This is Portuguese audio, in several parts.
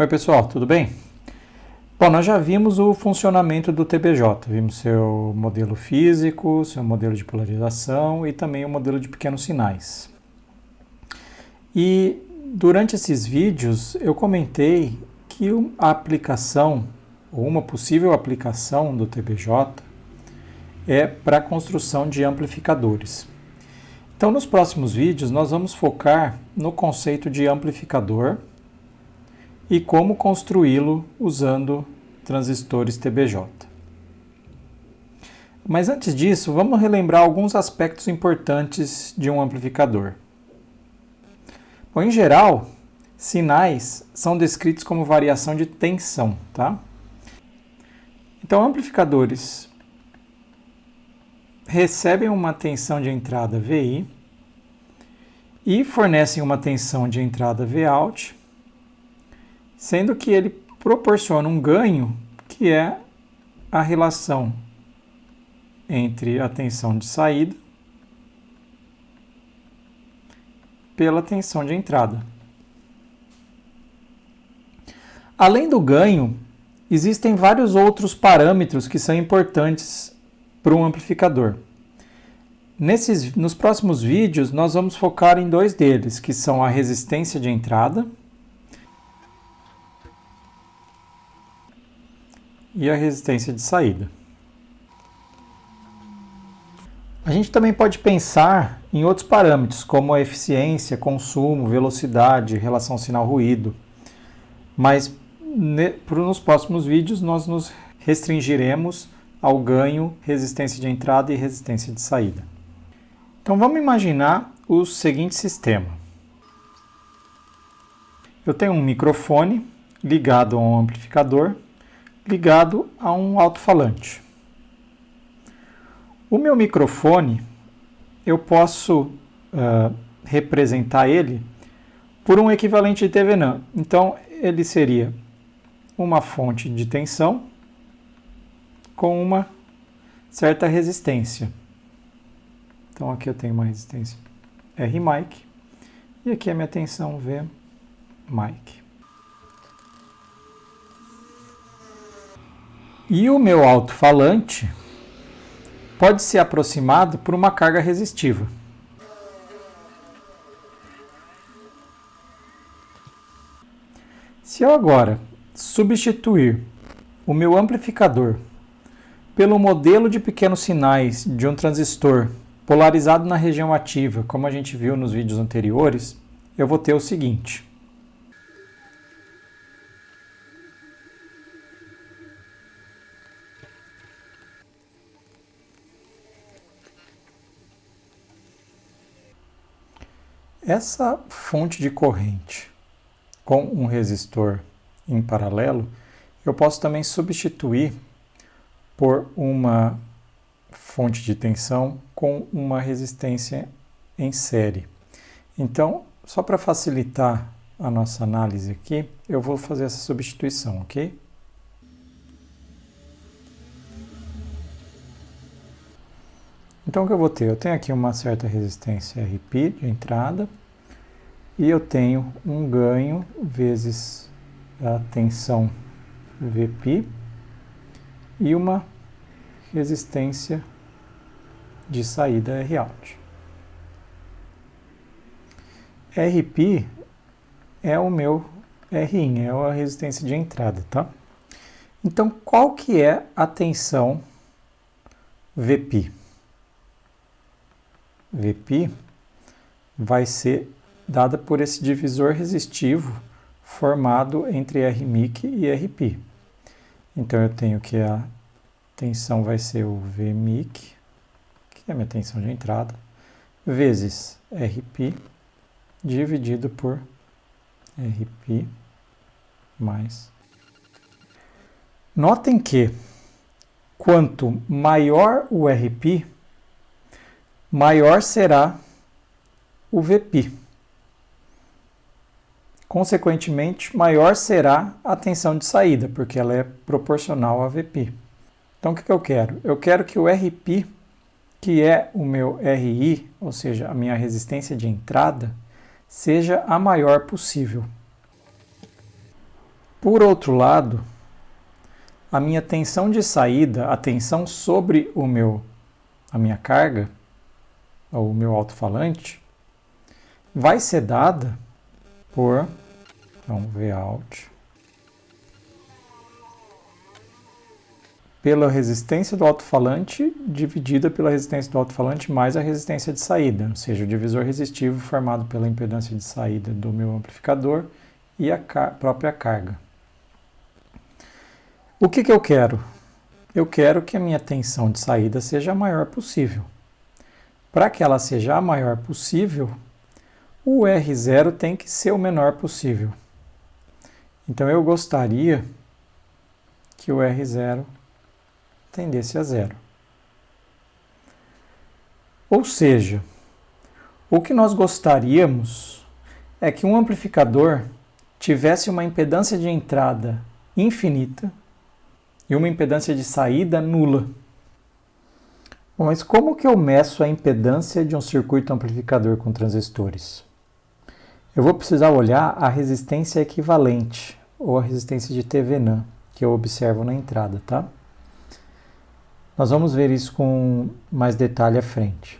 Oi pessoal, tudo bem? Bom, nós já vimos o funcionamento do TBJ, vimos seu modelo físico, seu modelo de polarização e também o modelo de pequenos sinais. E durante esses vídeos eu comentei que a aplicação, ou uma possível aplicação do TBJ é para a construção de amplificadores. Então nos próximos vídeos nós vamos focar no conceito de amplificador e como construí-lo usando transistores TBJ. Mas antes disso, vamos relembrar alguns aspectos importantes de um amplificador. Bom, em geral, sinais são descritos como variação de tensão, tá? Então, amplificadores recebem uma tensão de entrada VI e fornecem uma tensão de entrada Vout sendo que ele proporciona um ganho que é a relação entre a tensão de saída pela tensão de entrada. Além do ganho, existem vários outros parâmetros que são importantes para um amplificador. Nesses, nos próximos vídeos, nós vamos focar em dois deles, que são a resistência de entrada e a resistência de saída. A gente também pode pensar em outros parâmetros, como a eficiência, consumo, velocidade, relação sinal-ruído. Mas nos próximos vídeos nós nos restringiremos ao ganho, resistência de entrada e resistência de saída. Então vamos imaginar o seguinte sistema. Eu tenho um microfone ligado a um amplificador ligado a um alto-falante. O meu microfone, eu posso uh, representar ele por um equivalente de Thevenin. Então, ele seria uma fonte de tensão com uma certa resistência. Então, aqui eu tenho uma resistência R mic e aqui a minha tensão V mic. E o meu alto-falante pode ser aproximado por uma carga resistiva. Se eu agora substituir o meu amplificador pelo modelo de pequenos sinais de um transistor polarizado na região ativa, como a gente viu nos vídeos anteriores, eu vou ter o seguinte. Essa fonte de corrente com um resistor em paralelo, eu posso também substituir por uma fonte de tensão com uma resistência em série. Então, só para facilitar a nossa análise aqui, eu vou fazer essa substituição, ok? Então, o que eu vou ter? Eu tenho aqui uma certa resistência RP de entrada, e eu tenho um ganho vezes a tensão Vp e uma resistência de saída Rout. Rp é o meu Rin, é a resistência de entrada, tá? Então, qual que é a tensão Vp? Vp vai ser dada por esse divisor resistivo formado entre Rmic e Rp. Então eu tenho que a tensão vai ser o Vmic, que é a minha tensão de entrada, vezes Rp dividido por Rp mais. Notem que quanto maior o Rp, maior será o Vp. Consequentemente, maior será a tensão de saída, porque ela é proporcional a Vp. Então, o que, que eu quero? Eu quero que o Rp, que é o meu Ri, ou seja, a minha resistência de entrada, seja a maior possível. Por outro lado, a minha tensão de saída, a tensão sobre o meu, a minha carga, ou o meu alto-falante, vai ser dada por, vamos ver out, pela resistência do alto-falante dividida pela resistência do alto-falante mais a resistência de saída, ou seja, o divisor resistivo formado pela impedância de saída do meu amplificador e a car própria carga. O que, que eu quero? Eu quero que a minha tensão de saída seja a maior possível. Para que ela seja a maior possível, o R0 tem que ser o menor possível. Então eu gostaria que o R0 tendesse a zero. Ou seja, o que nós gostaríamos é que um amplificador tivesse uma impedância de entrada infinita e uma impedância de saída nula. Bom, mas como que eu meço a impedância de um circuito amplificador com transistores? Eu vou precisar olhar a resistência equivalente, ou a resistência de Thevenin, que eu observo na entrada, tá? Nós vamos ver isso com mais detalhe à frente.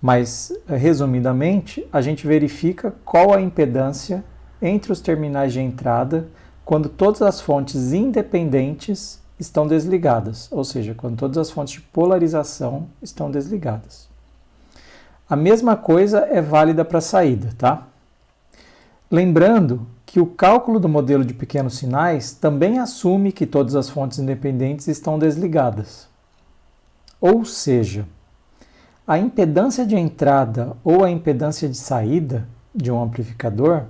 Mas, resumidamente, a gente verifica qual a impedância entre os terminais de entrada quando todas as fontes independentes estão desligadas, ou seja, quando todas as fontes de polarização estão desligadas. A mesma coisa é válida para a saída, tá? Lembrando que o cálculo do modelo de pequenos sinais também assume que todas as fontes independentes estão desligadas. Ou seja, a impedância de entrada ou a impedância de saída de um amplificador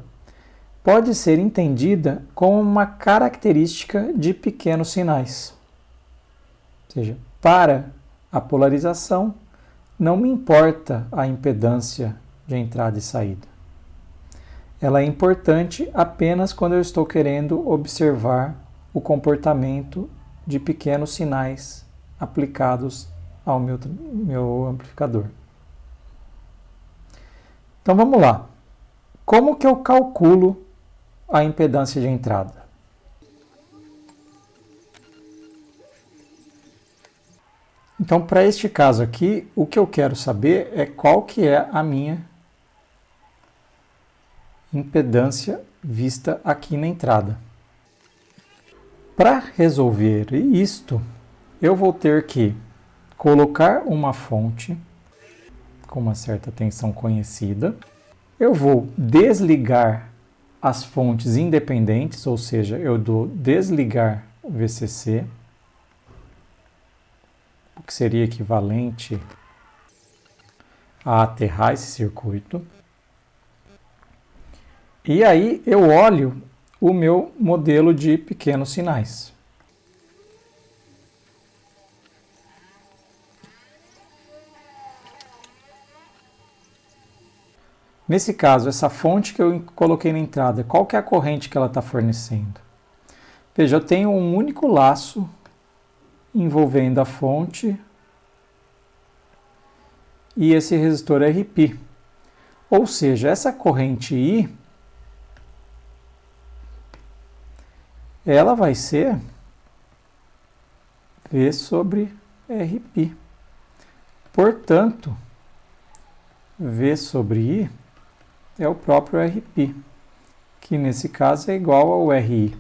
pode ser entendida como uma característica de pequenos sinais. Ou seja, para a polarização, não me importa a impedância de entrada e saída. Ela é importante apenas quando eu estou querendo observar o comportamento de pequenos sinais aplicados ao meu, meu amplificador. Então vamos lá. Como que eu calculo a impedância de entrada? Então, para este caso aqui, o que eu quero saber é qual que é a minha impedância vista aqui na entrada. Para resolver isto, eu vou ter que colocar uma fonte com uma certa tensão conhecida. Eu vou desligar as fontes independentes, ou seja, eu dou desligar o VCC, o que seria equivalente a aterrar esse circuito. E aí eu olho o meu modelo de pequenos sinais. Nesse caso, essa fonte que eu coloquei na entrada, qual que é a corrente que ela está fornecendo? Veja, eu tenho um único laço envolvendo a fonte e esse resistor RP. Ou seja, essa corrente I, ela vai ser V sobre RP. Portanto, V sobre I é o próprio RP, que nesse caso é igual ao RI.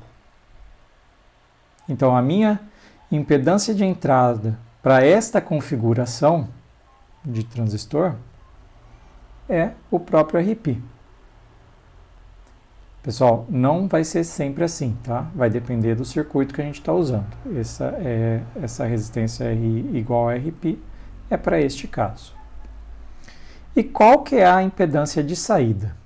Então, a minha impedância de entrada para esta configuração de transistor é o próprio RP. Pessoal, não vai ser sempre assim, tá? Vai depender do circuito que a gente está usando. Essa, é, essa resistência RI igual a RP é para este caso. E qual que é a impedância de saída?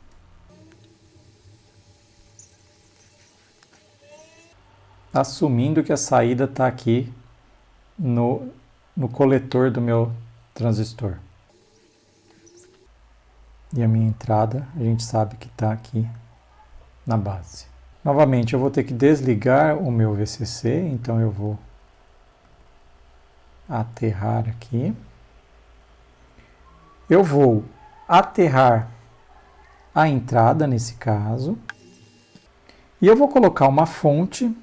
Assumindo que a saída está aqui no, no coletor do meu transistor. E a minha entrada, a gente sabe que está aqui na base. Novamente, eu vou ter que desligar o meu VCC, então eu vou aterrar aqui eu vou aterrar a entrada nesse caso E eu vou colocar uma fonte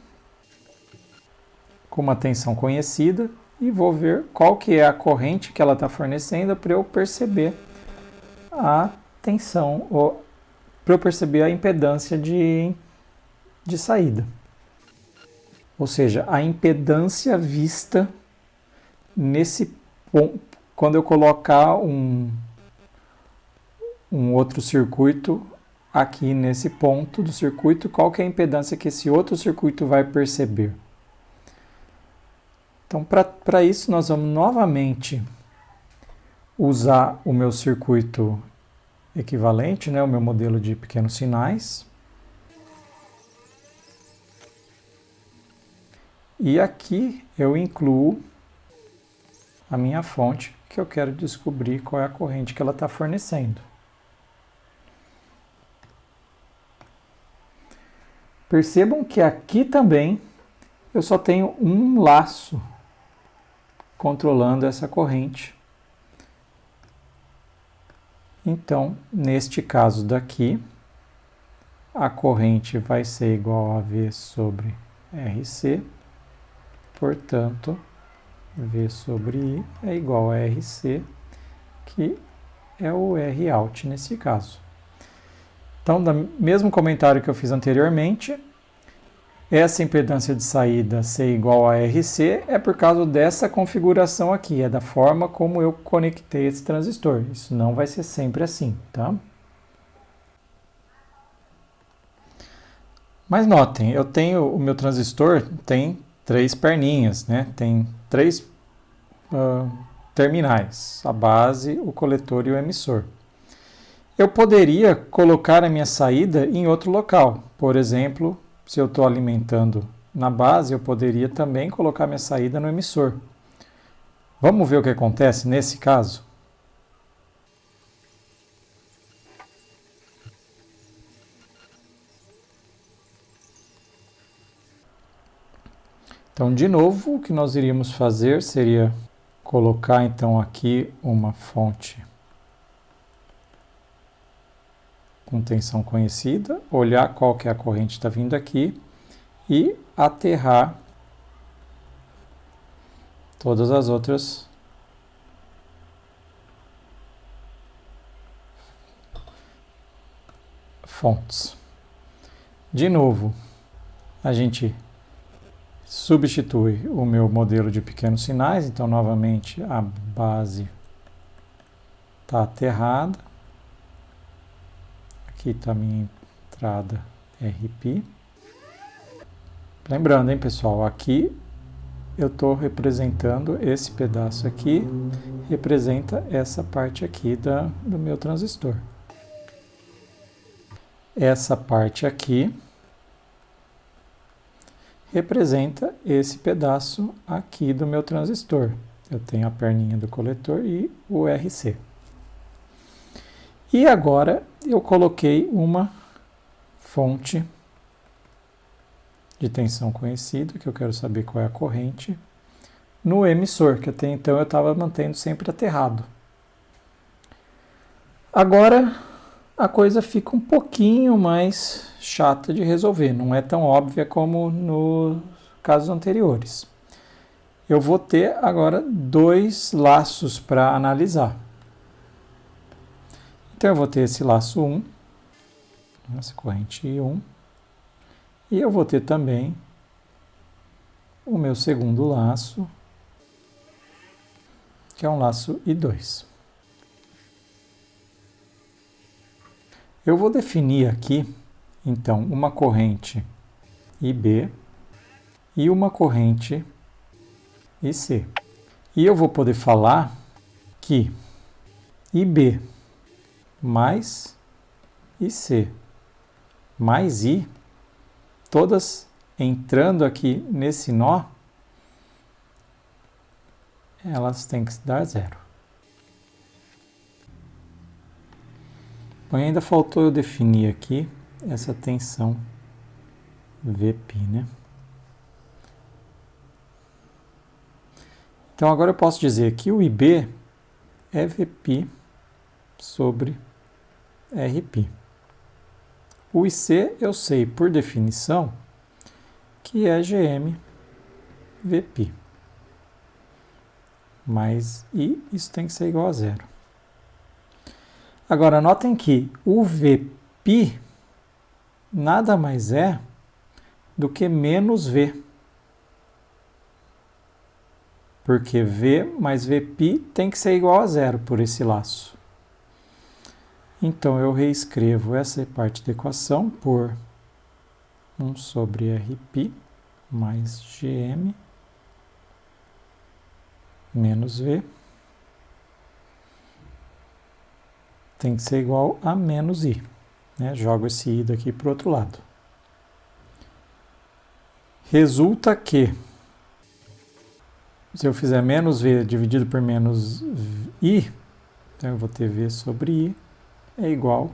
com uma tensão conhecida e vou ver qual que é a corrente que ela está fornecendo para eu perceber a tensão, ou para eu perceber a impedância de, de saída. Ou seja, a impedância vista nesse ponto, quando eu colocar um, um outro circuito aqui nesse ponto do circuito, qual que é a impedância que esse outro circuito vai perceber. Então, para isso, nós vamos novamente usar o meu circuito equivalente, né, o meu modelo de pequenos sinais. E aqui eu incluo a minha fonte, que eu quero descobrir qual é a corrente que ela está fornecendo. Percebam que aqui também eu só tenho um laço controlando essa corrente. Então, neste caso daqui, a corrente vai ser igual a V sobre RC, portanto, V sobre I é igual a RC, que é o R out nesse caso. Então, mesmo comentário que eu fiz anteriormente, essa impedância de saída ser igual a RC é por causa dessa configuração aqui, é da forma como eu conectei esse transistor. Isso não vai ser sempre assim, tá? Mas notem, eu tenho o meu transistor tem três perninhas, né? Tem três uh, terminais, a base, o coletor e o emissor. Eu poderia colocar a minha saída em outro local, por exemplo, se eu estou alimentando na base, eu poderia também colocar minha saída no emissor. Vamos ver o que acontece nesse caso? Então, de novo, o que nós iríamos fazer seria colocar então aqui uma fonte com tensão conhecida, olhar qual que é a corrente que está vindo aqui e aterrar todas as outras fontes. De novo, a gente substitui o meu modelo de pequenos sinais, então novamente a base está aterrada. Aqui está a minha entrada RP. Lembrando, hein, pessoal, aqui eu estou representando esse pedaço aqui, representa essa parte aqui da, do meu transistor. Essa parte aqui representa esse pedaço aqui do meu transistor. Eu tenho a perninha do coletor e o RC. E agora eu coloquei uma fonte de tensão conhecida, que eu quero saber qual é a corrente, no emissor, que até então eu estava mantendo sempre aterrado. Agora a coisa fica um pouquinho mais chata de resolver, não é tão óbvia como nos casos anteriores. Eu vou ter agora dois laços para analisar. Então eu vou ter esse laço 1, essa corrente 1, e eu vou ter também o meu segundo laço, que é um laço I2. Eu vou definir aqui, então, uma corrente IB e uma corrente IC. E eu vou poder falar que IB mais IC mais I, todas entrando aqui nesse nó, elas têm que dar zero. Bom, ainda faltou eu definir aqui essa tensão VP, né? Então agora eu posso dizer que o IB é VP sobre RP. O IC eu sei, por definição, que é GM VP. Mas I, isso tem que ser igual a zero. Agora, notem que o VP nada mais é do que menos V. Porque V mais VP tem que ser igual a zero por esse laço. Então, eu reescrevo essa parte da equação por 1 sobre RP mais GM menos V tem que ser igual a menos I. Né? Jogo esse I daqui para o outro lado. Resulta que, se eu fizer menos V dividido por menos I, então eu vou ter V sobre I, é igual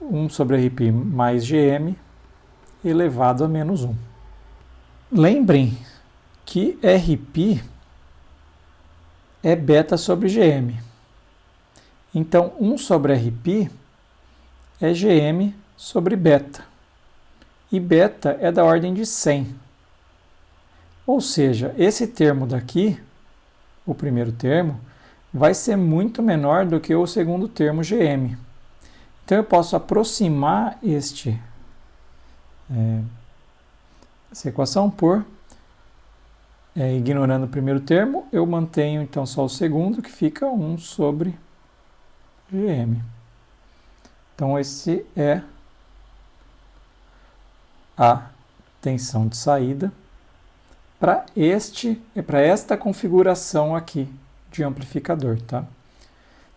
1 sobre RP mais GM elevado a menos 1. Lembrem que RP é beta sobre GM. Então, 1 sobre RP é GM sobre beta. E beta é da ordem de 100. Ou seja, esse termo daqui, o primeiro termo, vai ser muito menor do que o segundo termo GM. Então eu posso aproximar este, é, essa equação por, é, ignorando o primeiro termo, eu mantenho então só o segundo, que fica 1 sobre GM. Então, esse é a tensão de saída para este para esta configuração aqui de amplificador, tá?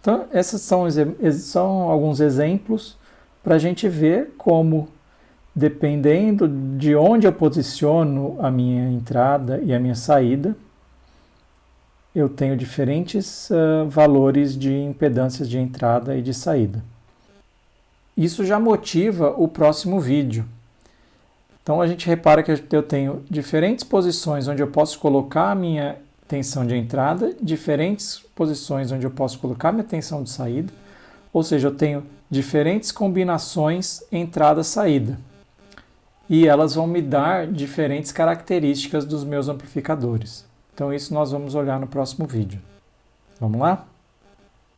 Então, esses são, são alguns exemplos para a gente ver como, dependendo de onde eu posiciono a minha entrada e a minha saída, eu tenho diferentes uh, valores de impedâncias de entrada e de saída. Isso já motiva o próximo vídeo. Então a gente repara que eu tenho diferentes posições onde eu posso colocar a minha tensão de entrada, diferentes posições onde eu posso colocar minha tensão de saída, ou seja, eu tenho diferentes combinações entrada-saída. E elas vão me dar diferentes características dos meus amplificadores. Então isso nós vamos olhar no próximo vídeo. Vamos lá?